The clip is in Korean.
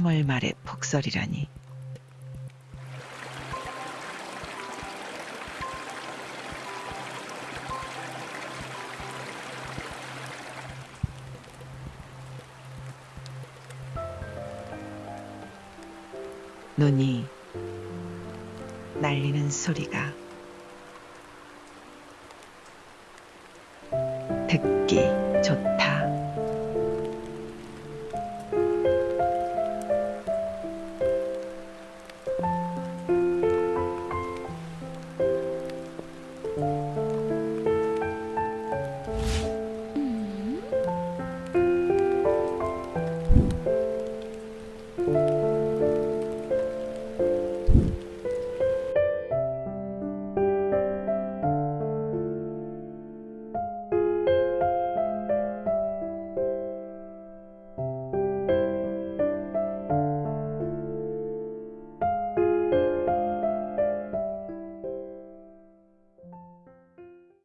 3월 말의 폭설이라니. 눈이 날리는 소리가 듣기 좋다.